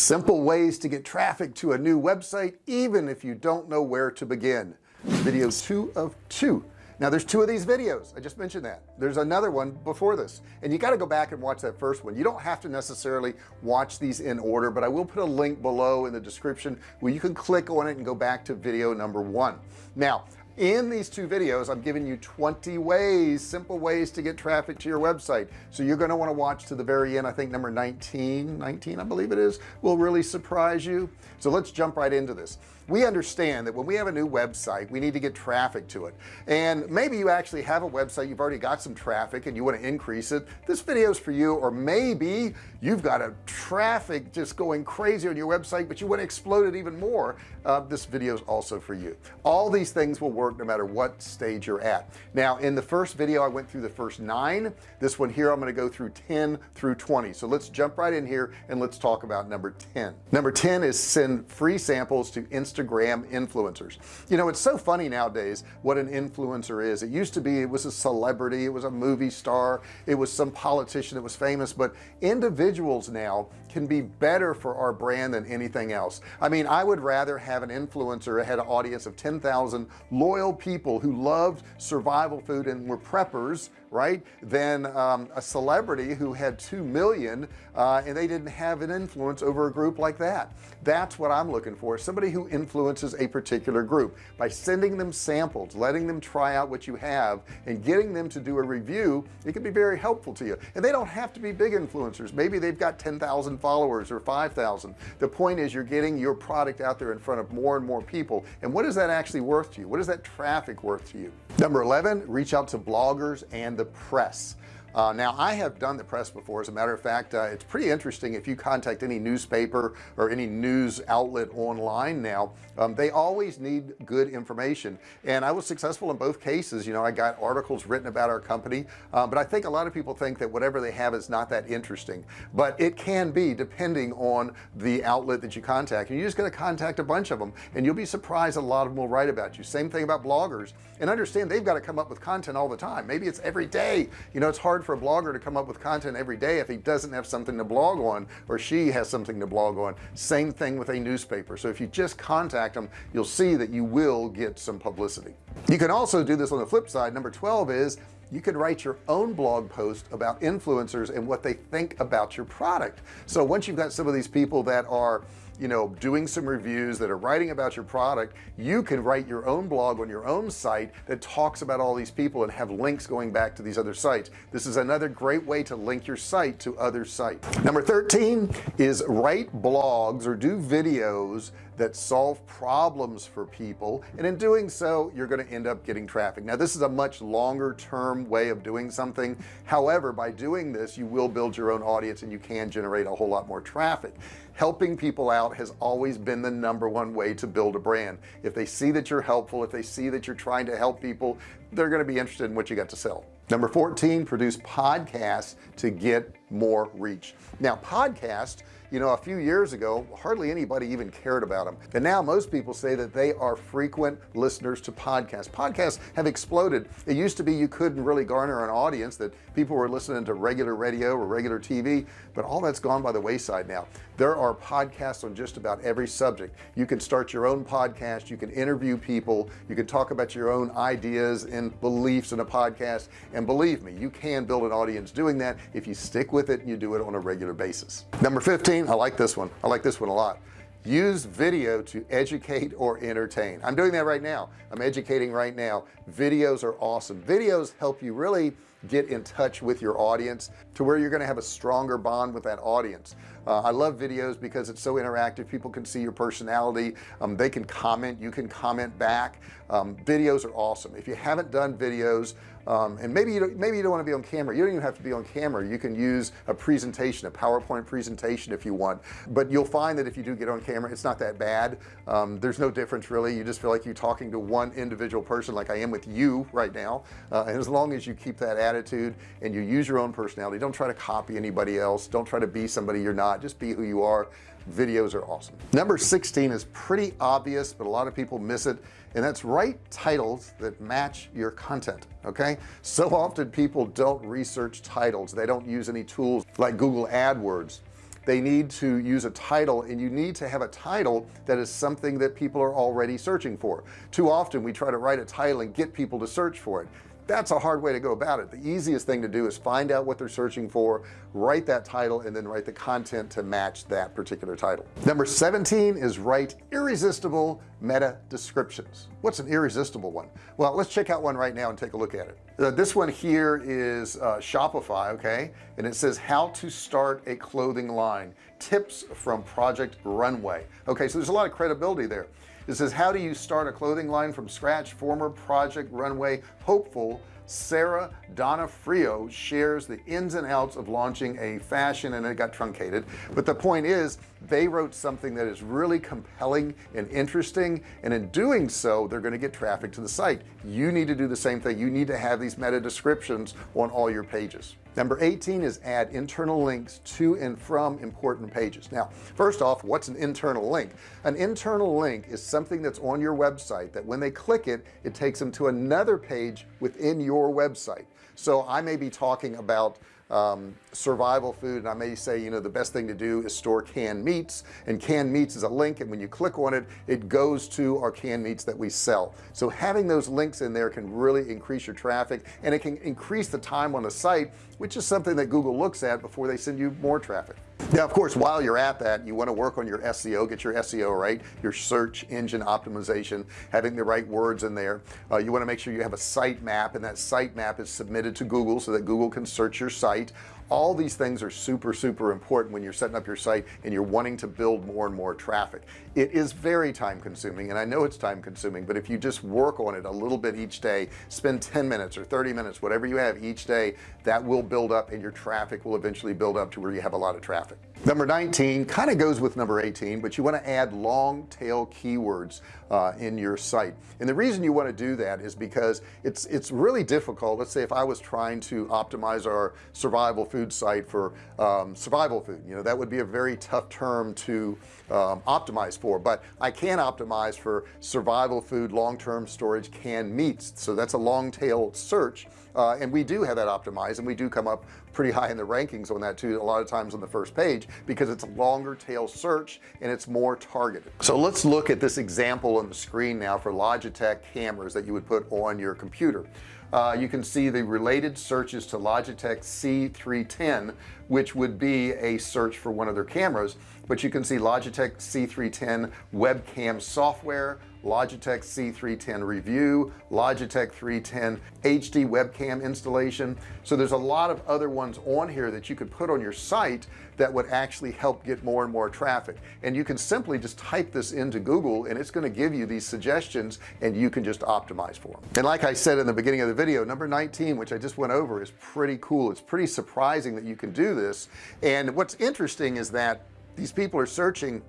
simple ways to get traffic to a new website even if you don't know where to begin. Video two of two. Now there's two of these videos. I just mentioned that. There's another one before this. And you got to go back and watch that first one. You don't have to necessarily watch these in order but I will put a link below in the description where you can click on it and go back to video number one. Now in these two videos I'm giving you 20 ways simple ways to get traffic to your website. So you're going to want to watch to the very end I think number 19 19 I believe it is will really surprise you. So let's jump right into this. We understand that when we have a new website we need to get traffic to it. And maybe you actually have a website you've already got some traffic and you want to increase it. This video is for you or maybe you've got a traffic just going crazy on your website but you want to explode it even more. Uh, this video is also for you. All these things will work no matter what stage you're at. Now in the first video I went through the first nine. This one here I'm going to go through 10 through 20 so let's jump right in here and let's talk about number 10 number 10 is send free samples to Instagram Instagram influencers. You know it's so funny nowadays what an influencer is. It used to be it was a celebrity it was a movie star it was some politician that was famous but individuals now can be better for our brand than anything else. I mean I would rather have an influencer had an audience of 10,000 loyal people who loved survival food and were preppers right than um, a celebrity who had 2 million uh, and they didn't have an influence over a group like that. That's what I'm looking for somebody who influences a particular group. By sending them samples letting them try out what you have and getting them to do a review it can be very helpful to you. And they don't have to be big influencers. Maybe they've got 10,000 followers or 5,000 the point is you're getting your product out there in front of more and more people. And what is that actually worth to you? What is that traffic worth to you? Number 11 reach out to bloggers and the press uh, now I have done the press before. As a matter of fact uh, it's pretty interesting if you contact any newspaper or any news outlet online now um, they always need good information. And I was successful in both cases. You know I got articles written about our company uh, but I think a lot of people think that whatever they have is not that interesting. But it can be depending on the outlet that you contact. And you just got to contact a bunch of them and you'll be surprised a lot of them will write about you. Same thing about bloggers. And understand they've got to come up with content all the time. Maybe it's every day. You know it's hard hard for a blogger to come up with content every day if he doesn't have something to blog on or she has something to blog on. Same thing with a newspaper. So if you just contact them you'll see that you will get some publicity. You can also do this on the flip side. Number 12 is you could write your own blog post about influencers and what they think about your product. So once you've got some of these people that are you know doing some reviews that are writing about your product you can write your own blog on your own site that talks about all these people and have links going back to these other sites. This is another great way to link your site to other sites. Number 13 is write blogs or do videos that solve problems for people and in doing so you're going to end up getting traffic. Now this is a much longer term way of doing something. However by doing this you will build your own audience and you can generate a whole lot more traffic. Helping people out has always been the number one way to build a brand. If they see that you're helpful if they see that you're trying to help people they're going to be interested in what you got to sell. Number 14 produce podcasts to get more reach. Now podcast you know a few years ago hardly anybody even cared about them and now most people say that they are frequent listeners to podcasts. Podcasts have exploded. It used to be you couldn't really garner an audience that people were listening to regular radio or regular TV but all that's gone by the wayside now. There are podcasts on just about every subject. You can start your own podcast you can interview people you can talk about your own ideas and beliefs in a podcast. And believe me you can build an audience doing that if you stick with it and you do it on a regular basis. Number 15 I like this one. I like this one a lot. Use video to educate or entertain. I'm doing that right now. I'm educating right now. Videos are awesome. Videos help you really get in touch with your audience to where you're going to have a stronger bond with that audience. Uh, I love videos because it's so interactive. People can see your personality. Um, they can comment. You can comment back. Um, videos are awesome. If you haven't done videos um, and maybe you don't maybe you don't want to be on camera. You don't even have to be on camera. You can use a presentation a PowerPoint presentation if you want. But you'll find that if you do get on camera it's not that bad. Um, there's no difference really. You just feel like you're talking to one individual person like I am with you right now. Uh, and as long as you keep that attitude and you use your own personality don't try to copy anybody else. Don't try to be somebody you're not. Just be who you are videos are awesome. Number 16 is pretty obvious but a lot of people miss it and that's write titles that match your content okay? So often people don't research titles. They don't use any tools like Google AdWords. They need to use a title and you need to have a title that is something that people are already searching for. Too often we try to write a title and get people to search for it that's a hard way to go about it. The easiest thing to do is find out what they're searching for write that title and then write the content to match that particular title. Number 17 is write irresistible meta descriptions. What's an irresistible one? Well let's check out one right now and take a look at it. Uh, this one here is uh, Shopify okay? And it says how to start a clothing line. Tips from project runway. Okay so there's a lot of credibility there it says how do you start a clothing line from scratch? Former project runway hopeful Sarah Donofrio shares the ins and outs of launching a fashion and it got truncated. But the point is they wrote something that is really compelling and interesting and in doing so they're going to get traffic to the site. You need to do the same thing. You need to have these meta descriptions on all your pages. Number 18 is add internal links to and from important pages. Now first off what's an internal link? An internal link is something that's on your website that when they click it it takes them to another page within your website so I may be talking about um, survival food and I may say you know the best thing to do is store canned meats and canned meats is a link and when you click on it it goes to our canned meats that we sell. So having those links in there can really increase your traffic and it can increase the time on the site which is something that Google looks at before they send you more traffic now of course while you're at that you want to work on your SEO get your SEO right your search engine optimization having the right words in there. Uh, you want to make sure you have a site map and that site map is submitted to Google so that Google can search your site all these things are super super important when you're setting up your site and you're wanting to build more and more traffic. It is very time consuming and I know it's time consuming but if you just work on it a little bit each day spend 10 minutes or 30 minutes whatever you have each day that will build up and your traffic will eventually build up to where you have a lot of traffic. Number 19 kind of goes with number 18 but you want to add long tail keywords uh, in your site. And the reason you want to do that is because it's it's really difficult. Let's say if I was trying to optimize our survival food site for um, survival food. You know that would be a very tough term to um, optimize for but I can optimize for survival food long-term storage canned meats. So that's a long tail search uh, and we do have that optimized and we do come up pretty high in the rankings on that too a lot of times on the first page because it's a longer tail search and it's more targeted. So let's look at this example on the screen now for Logitech cameras that you would put on your computer. Uh, you can see the related searches to Logitech C310 which would be a search for one of their cameras but you can see Logitech C310 webcam software Logitech C310 review Logitech 310 HD webcam installation. So there's a lot of other ones on here that you could put on your site that would actually help get more and more traffic. And you can simply just type this into Google and it's going to give you these suggestions and you can just optimize for them and like I said in the beginning of the video number 19 which I just went over is pretty cool. It's pretty surprising that you can do this. And what's interesting is that these people are searching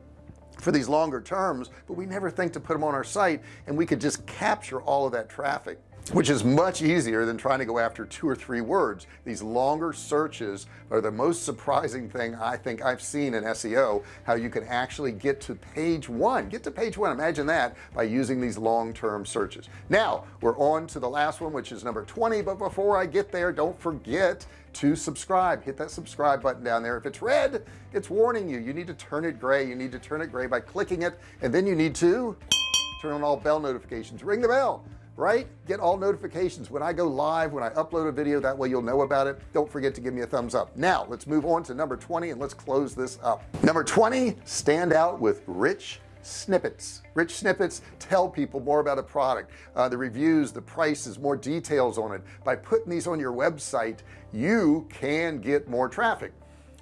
for these longer terms but we never think to put them on our site and we could just capture all of that traffic which is much easier than trying to go after two or three words. These longer searches are the most surprising thing I think I've seen in SEO how you can actually get to page one. Get to page one. Imagine that by using these long-term searches. Now we're on to the last one which is number 20 but before I get there don't forget to subscribe. Hit that subscribe button down there. If it's red it's warning you. You need to turn it gray. You need to turn it gray by clicking it and then you need to turn on all bell notifications. Ring the bell right? Get all notifications. When I go live when I upload a video that way you'll know about it. Don't forget to give me a thumbs up. Now let's move on to number 20 and let's close this up. Number 20 stand out with rich snippets. Rich snippets tell people more about a product. Uh, the reviews the prices more details on it. By putting these on your website you can get more traffic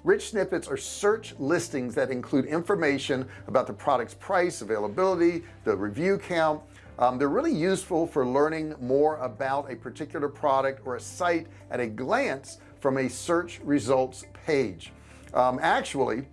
rich snippets are search listings that include information about the product's price availability the review count. Um, they're really useful for learning more about a particular product or a site at a glance from a search results page. Um, actually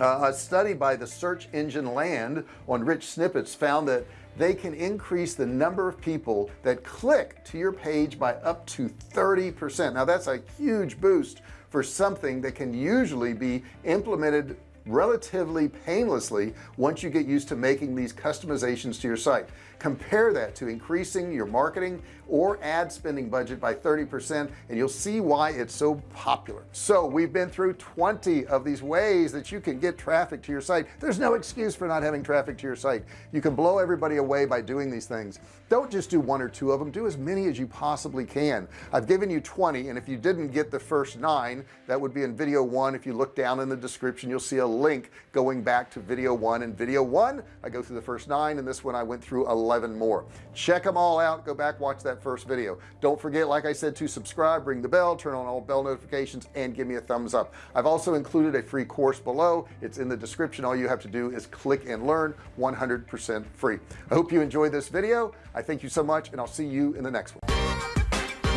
uh, a study by the search engine land on rich snippets found that they can increase the number of people that click to your page by up to 30% now that's a huge boost for something that can usually be implemented relatively painlessly once you get used to making these customizations to your site compare that to increasing your marketing or ad spending budget by 30% and you'll see why it's so popular. So we've been through 20 of these ways that you can get traffic to your site. There's no excuse for not having traffic to your site. You can blow everybody away by doing these things. Don't just do one or two of them. Do as many as you possibly can. I've given you 20 and if you didn't get the first nine that would be in video one. If you look down in the description you'll see a link going back to video one. And video one I go through the first nine and this one I went through 11 more. Check them all out. Go back watch that first video. Don't forget like I said to subscribe ring the bell turn on all bell notifications and give me a thumbs up. I've also included a free course below. It's in the description. All you have to do is click and learn. 100% free. I hope you enjoyed this video. I thank you so much and I'll see you in the next one.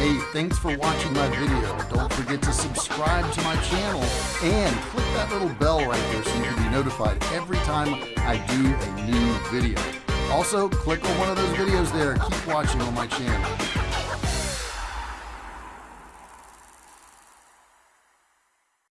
Hey, thanks for watching my video. Don't forget to subscribe to my channel and click that little bell right there so you can be notified every time I do a new video. Also, click on one of those videos there. Keep watching on my channel.